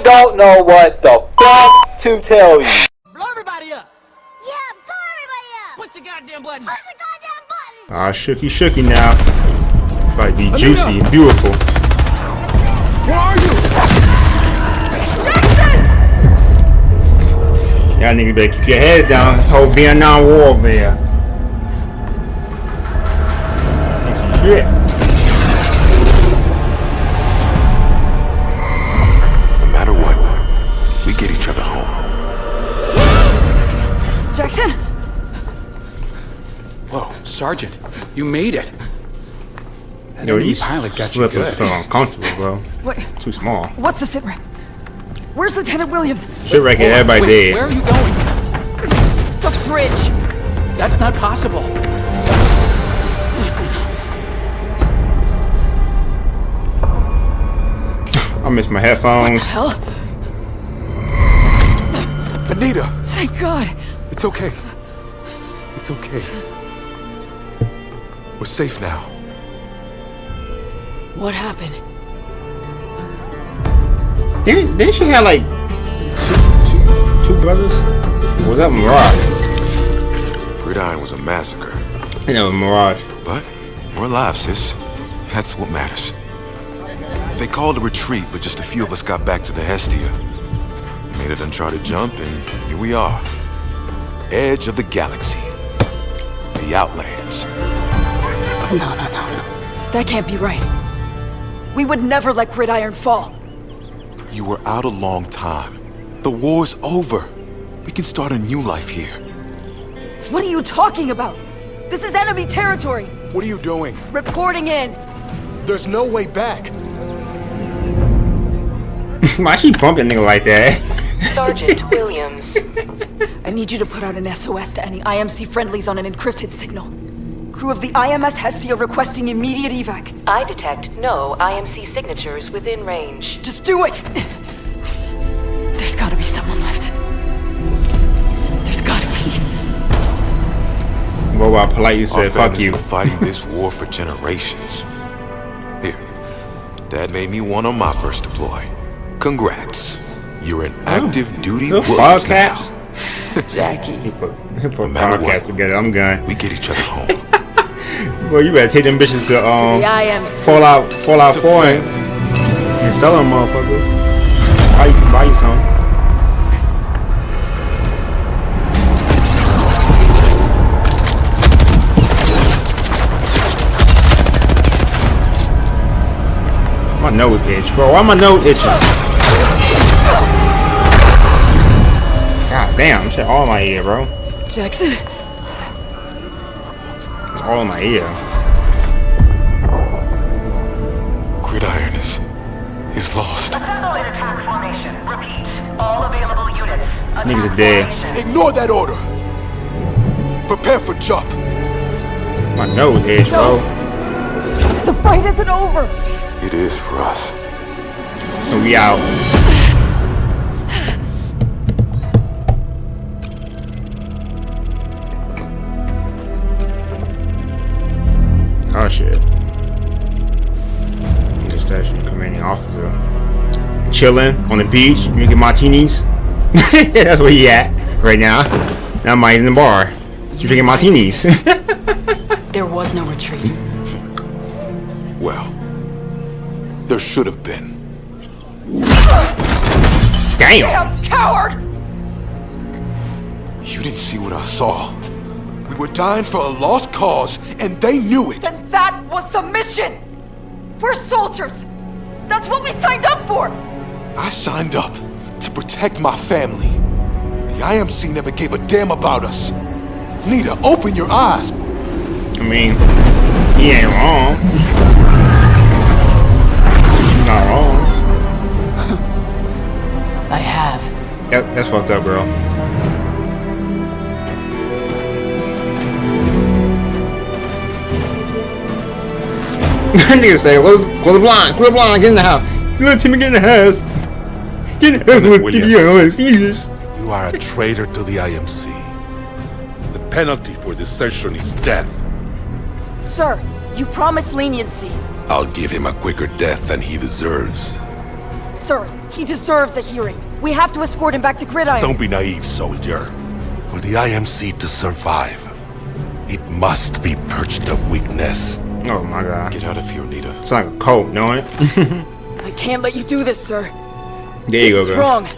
I don't know what the fuck to tell you. Blow everybody up! Yeah, blow everybody up! Push the goddamn button! Push the goddamn button! Ah, shooky shooky now. Might be juicy and beautiful. Where are you? Jackson! Y'all niggas better keep your heads down. This whole Vietnam War over here. Some shit. Jackson? Whoa, Sergeant, you made it. That Yo, enemy these pilot got you slippers good. feel uncomfortable, bro. Wait, Too small. what's the sit rep? Where's Lieutenant Williams? Shit right here, everybody wait, Where are you going? The bridge! That's not possible. I missed my headphones. What the Hell, Anita, thank God. It's okay. It's okay. We're safe now. What happened? Didn't, didn't she have like two, two, two brothers? Or was that Mirage? Gridiron was a massacre. I think that was Mirage. But we're alive, sis. That's what matters. They called a retreat, but just a few of us got back to the Hestia. Made an uncharted jump, and here we are. Edge of the galaxy. The Outlands. No, no, no, no. That can't be right. We would never let Gridiron fall. You were out a long time. The war's over. We can start a new life here. What are you talking about? This is enemy territory. What are you doing? Reporting in. There's no way back. Why she bumping nigga like that? Sergeant Williams. I need you to put out an SOS to any IMC friendlies on an encrypted signal. Crew of the IMS Hestia requesting immediate evac. I detect no IMC signatures within range. Just do it! There's gotta be someone left. There's gotta be. Well, I politely Our said, fuck you. been fighting this war for generations. Here, Dad made me one on my first deploy. Congrats. You're an active duty Little Williams now. caps. Jackie. He put, he put matter ball what. together. I'm gone. We get each other home. Well, you better take them bitches to um the IMC. Fallout Fallout To 4 and, family. and sell them motherfuckers. Buy you, buy you some. My nose itch, bro. Why my nose itching? God damn, shit all in my ear, bro. Jackson? It's all in my ear. Gridiron is, is lost. Assemble attack formation. Repeat. All available units. Attack Niggas are dead. Ignore that order. Prepare for jump. My nose itch, bro. The fight isn't over! It is for us. So we out. Oh shit. The station commanding officer. Chilling on the beach, drinking martinis. That's where he at right now. Now Mike's in the bar. You Drinking martinis. There was no retreat. Well, there should have been. Damn. Damn coward! You didn't see what I saw. We were dying for a lost cause, and they knew it. Then that was the mission! We're soldiers! That's what we signed up for! I signed up to protect my family. The IMC never gave a damn about us. Nita, open your eyes. I mean, he ain't wrong. He's not wrong. I have. That, that's fucked up, bro. Nigga say, close, close the blind, close the blind, get in the house. Let Timmy get in the house. Get in the house, let Timmy get in the house. Serious. You are a traitor to the IMC. The penalty for desertion is death. Sir, you promised leniency. I'll give him a quicker death than he deserves. Sir, he deserves a hearing. We have to escort him back to Gridiron. Don't be naive, soldier. For the IMC to survive, it must be purged of weakness. Oh my god. Get out of here, Nita. It's like a cult, know it? I can't let you do this, sir. There you this go, is girl. wrong.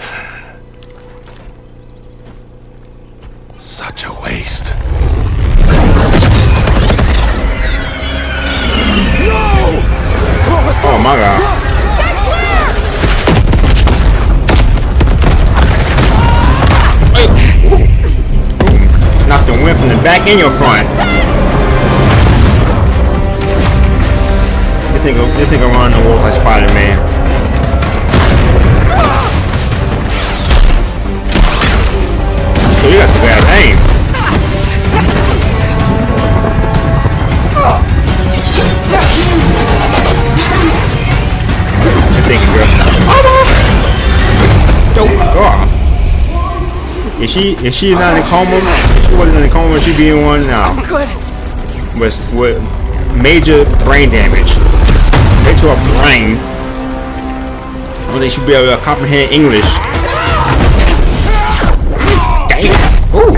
Such a waste. No! Oh my god. Knock the wind from the back and your front. This nigga, this nigga run the wolf like Spider-Man. So you got some bad aim. Thinking, girl. Oh god. Is she is she not in a coma? If she wasn't in a coma, she'd be in one now. Good. With with major brain damage. Right to her brain. I think she'd be able to comprehend English. Damn. Ooh.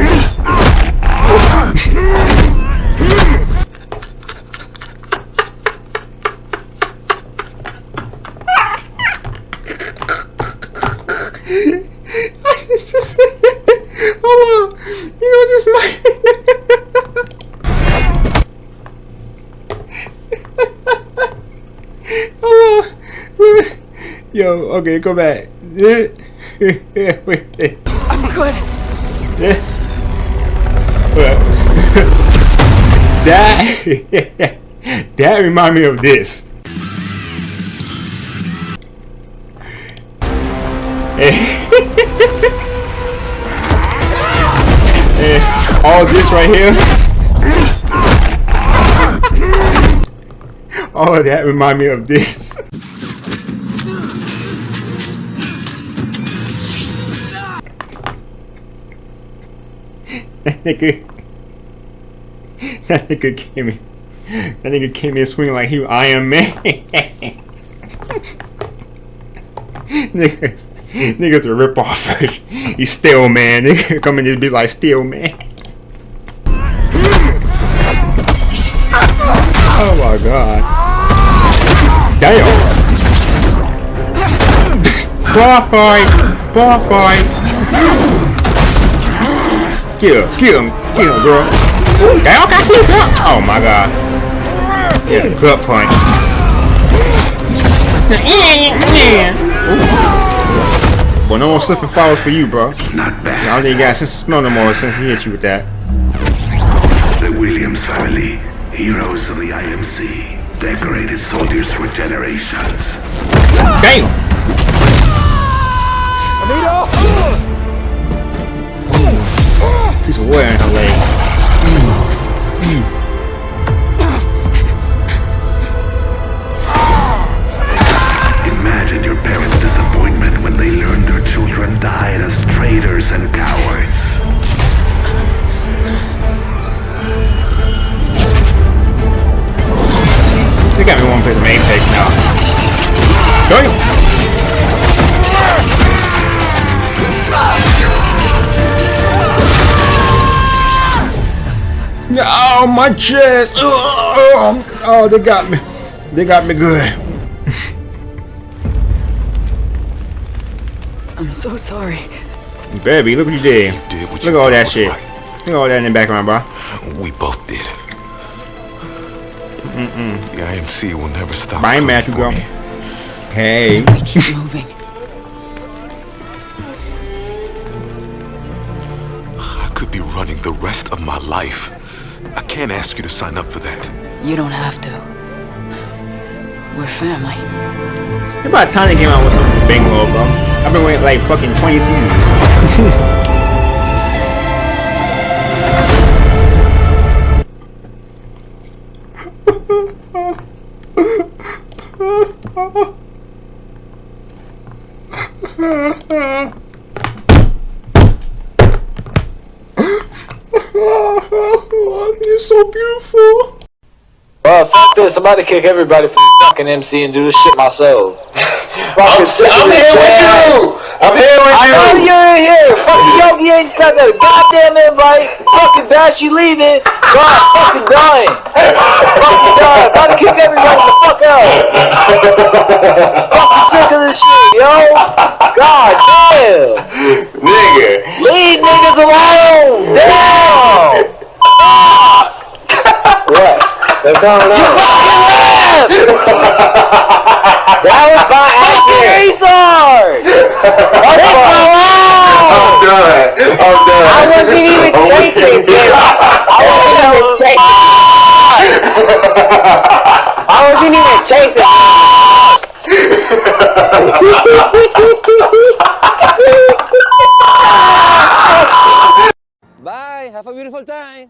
It's just, hold on. You know, just my. hold on. Yo, okay, go back. I'm good. that that remind me of this. All this right here. All of that remind me of this. Nigga, that nigga came in. That nigga came in swinging like he Iron Man. niggas, niggas a rip off. He's Steel Man. Nigga come in just be like Steel Man. Oh my god. Damn. Bar fight. Bar fight. Kill him. Kill him. Kill him, girl. Damn, I see girl. Oh my god. Yeah, gut punch. Ooh. Well, no more slip and falls for you, bro. Not bad. I bad. don't think you got a sense of smell no more since he hit you with that. The Williams family, heroes of the IMC, decorated soldiers for generations. Damn! Piece wood in her leg. Oh, my chest! Oh, oh, they got me. They got me good. I'm so sorry. Baby, look what you did. Did what Look at all that shit. right. Look at all that in the background, bro. We both did. The IMC will never stop. I ain't coming mad you for me. Hey. We keep moving. I could be running the rest of my life. I can't ask you to sign up for that. You don't have to. We're family. It's about time they came out with something Big Bangalore, bro. I've been waiting like fucking 20 seasons. You're so beautiful. Well, fuck this. I'm about to kick everybody from fucking MC and do this shit myself. I'm, I'm here with you. I'm here with I know you. you're in here. Fucking Yogi ain't sent that goddamn invite. Fucking Bash, you leaving. God, fucking dying. fucking dying. About to kick everybody the fuck out. fucking sick of this shit, yo. God damn. Nigga. Leave niggas alone. Damn. what? They're coming out. You fucking left. that was by accident. Retard. Leave me alone. I'm done. I'm done. I wasn't even chasing him. I wasn't even chasing. I wasn't even chasing. Bye. Have a beautiful time.